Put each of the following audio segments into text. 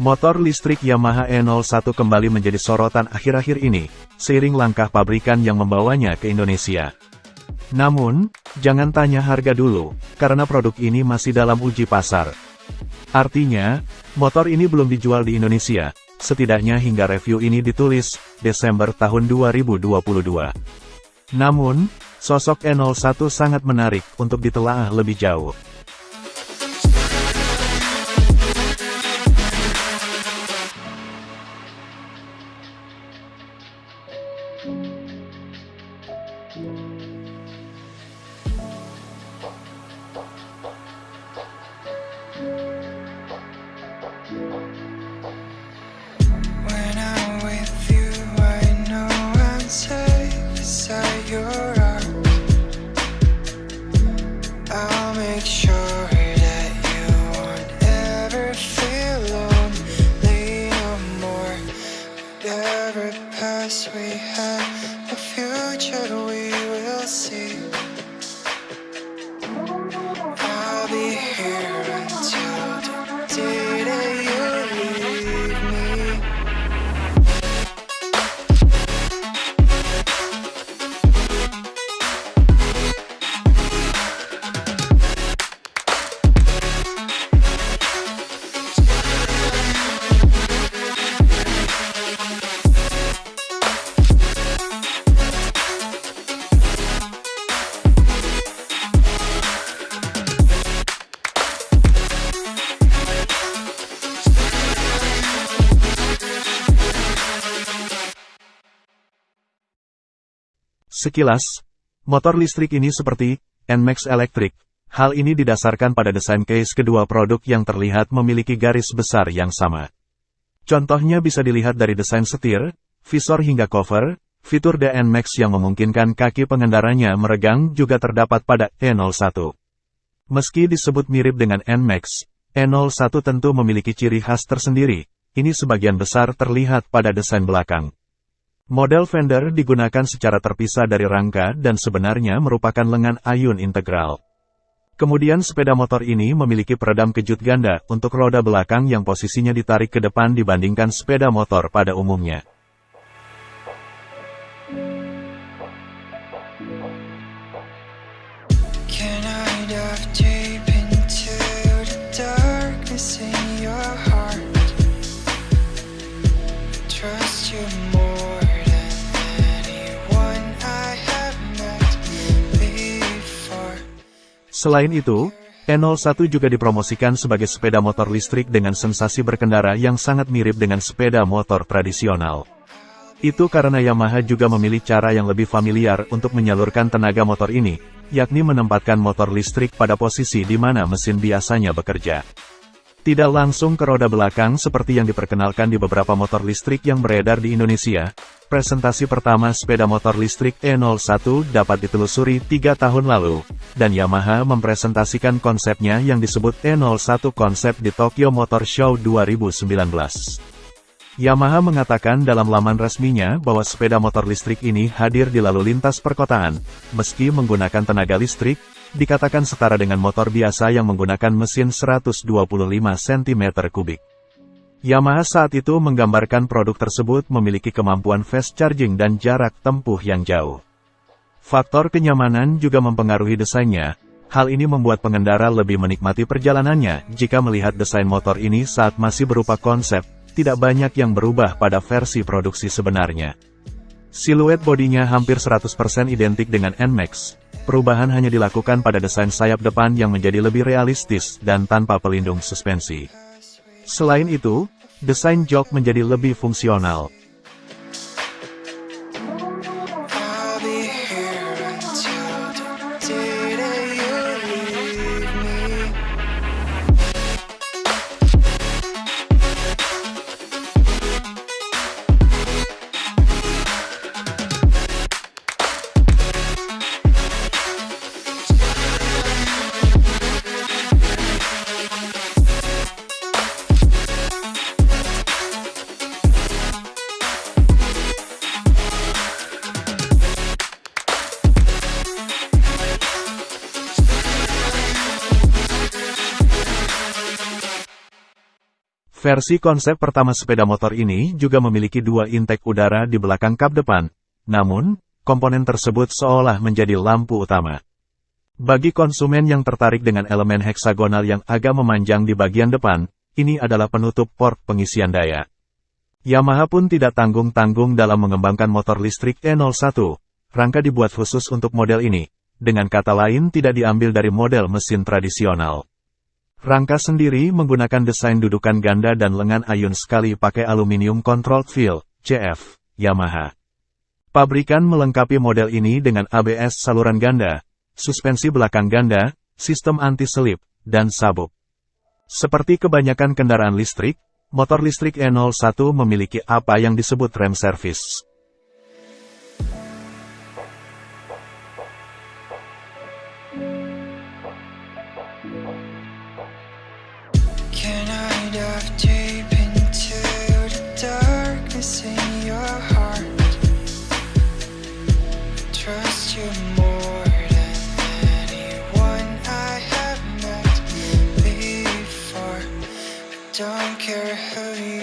Motor listrik Yamaha E01 kembali menjadi sorotan akhir-akhir ini, seiring langkah pabrikan yang membawanya ke Indonesia. Namun, jangan tanya harga dulu, karena produk ini masih dalam uji pasar. Artinya, motor ini belum dijual di Indonesia, setidaknya hingga review ini ditulis, Desember tahun 2022. Namun, sosok E01 sangat menarik untuk ditelaah lebih jauh. Whatever past we had, the future we will see. Sekilas, motor listrik ini seperti NMAX Electric. Hal ini didasarkan pada desain case kedua produk yang terlihat memiliki garis besar yang sama. Contohnya bisa dilihat dari desain setir, visor hingga cover, fitur DNMAX yang memungkinkan kaki pengendaranya meregang juga terdapat pada E01. Meski disebut mirip dengan NMAX, E01 tentu memiliki ciri khas tersendiri, ini sebagian besar terlihat pada desain belakang. Model fender digunakan secara terpisah dari rangka dan sebenarnya merupakan lengan ayun integral. Kemudian sepeda motor ini memiliki peredam kejut ganda untuk roda belakang yang posisinya ditarik ke depan dibandingkan sepeda motor pada umumnya. Selain itu, E01 juga dipromosikan sebagai sepeda motor listrik dengan sensasi berkendara yang sangat mirip dengan sepeda motor tradisional. Itu karena Yamaha juga memilih cara yang lebih familiar untuk menyalurkan tenaga motor ini, yakni menempatkan motor listrik pada posisi di mana mesin biasanya bekerja. Tidak langsung ke roda belakang seperti yang diperkenalkan di beberapa motor listrik yang beredar di Indonesia, presentasi pertama sepeda motor listrik E01 dapat ditelusuri tiga tahun lalu, dan Yamaha mempresentasikan konsepnya yang disebut E01 konsep di Tokyo Motor Show 2019. Yamaha mengatakan dalam laman resminya bahwa sepeda motor listrik ini hadir di lalu lintas perkotaan, meski menggunakan tenaga listrik, dikatakan setara dengan motor biasa yang menggunakan mesin 125 cm3. Yamaha saat itu menggambarkan produk tersebut memiliki kemampuan fast charging dan jarak tempuh yang jauh. Faktor kenyamanan juga mempengaruhi desainnya, hal ini membuat pengendara lebih menikmati perjalanannya jika melihat desain motor ini saat masih berupa konsep, tidak banyak yang berubah pada versi produksi sebenarnya. Siluet bodinya hampir 100% identik dengan NMAX. Perubahan hanya dilakukan pada desain sayap depan yang menjadi lebih realistis dan tanpa pelindung suspensi. Selain itu, desain jok menjadi lebih fungsional. Versi konsep pertama sepeda motor ini juga memiliki dua intake udara di belakang kap depan, namun, komponen tersebut seolah menjadi lampu utama. Bagi konsumen yang tertarik dengan elemen heksagonal yang agak memanjang di bagian depan, ini adalah penutup port pengisian daya. Yamaha pun tidak tanggung-tanggung dalam mengembangkan motor listrik E01. Rangka dibuat khusus untuk model ini, dengan kata lain tidak diambil dari model mesin tradisional. Rangka sendiri menggunakan desain dudukan ganda dan lengan ayun sekali pakai aluminium control feel, CF, Yamaha. Pabrikan melengkapi model ini dengan ABS saluran ganda, suspensi belakang ganda, sistem anti-selip, dan sabuk. Seperti kebanyakan kendaraan listrik, motor listrik E01 memiliki apa yang disebut rem service. Don't care who you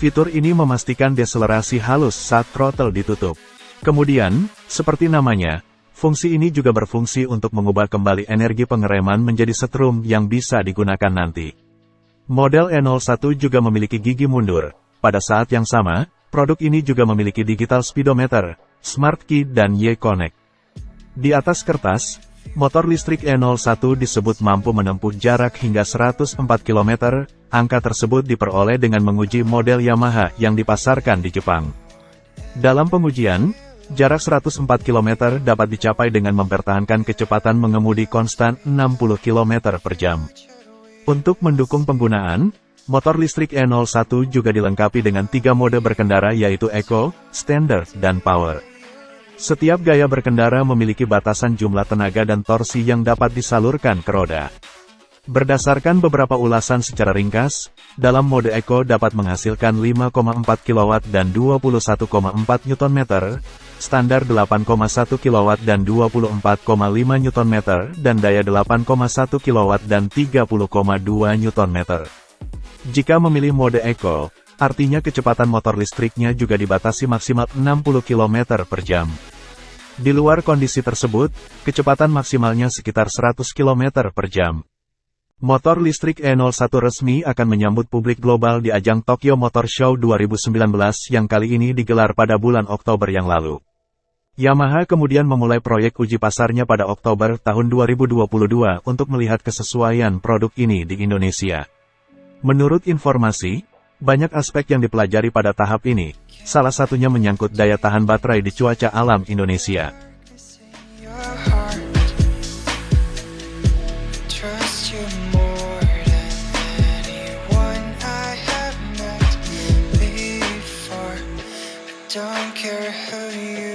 Fitur ini memastikan deselerasi halus saat throttle ditutup. Kemudian, seperti namanya, fungsi ini juga berfungsi untuk mengubah kembali energi pengereman menjadi setrum yang bisa digunakan nanti. Model E01 juga memiliki gigi mundur. Pada saat yang sama, produk ini juga memiliki digital speedometer, smart key dan Y-Connect. Di atas kertas, Motor listrik E01 disebut mampu menempuh jarak hingga 104 km, angka tersebut diperoleh dengan menguji model Yamaha yang dipasarkan di Jepang. Dalam pengujian, jarak 104 km dapat dicapai dengan mempertahankan kecepatan mengemudi konstan 60 km per jam. Untuk mendukung penggunaan, motor listrik E01 juga dilengkapi dengan tiga mode berkendara yaitu Eco, Standard, dan Power. Setiap gaya berkendara memiliki batasan jumlah tenaga dan torsi yang dapat disalurkan ke roda. Berdasarkan beberapa ulasan secara ringkas, dalam mode Eco dapat menghasilkan 5,4 kW dan 21,4 Nm, standar 8,1 kW dan 24,5 Nm, dan daya 8,1 kW dan 30,2 Nm. Jika memilih mode Eco, artinya kecepatan motor listriknya juga dibatasi maksimal 60 km per jam. Di luar kondisi tersebut, kecepatan maksimalnya sekitar 100 km per jam. Motor listrik E01 resmi akan menyambut publik global di ajang Tokyo Motor Show 2019 yang kali ini digelar pada bulan Oktober yang lalu. Yamaha kemudian memulai proyek uji pasarnya pada Oktober tahun 2022 untuk melihat kesesuaian produk ini di Indonesia. Menurut informasi, banyak aspek yang dipelajari pada tahap ini, salah satunya menyangkut daya tahan baterai di cuaca alam Indonesia. don't care who you